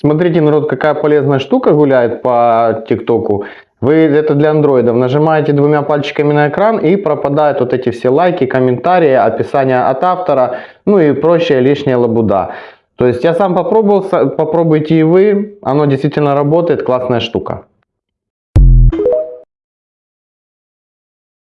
Смотрите, народ, какая полезная штука гуляет по ТикТоку. Вы это для андроидов нажимаете двумя пальчиками на экран и пропадают вот эти все лайки, комментарии, описание от автора, ну и прочая лишняя лабуда. То есть я сам попробовал, попробуйте и вы, оно действительно работает, классная штука.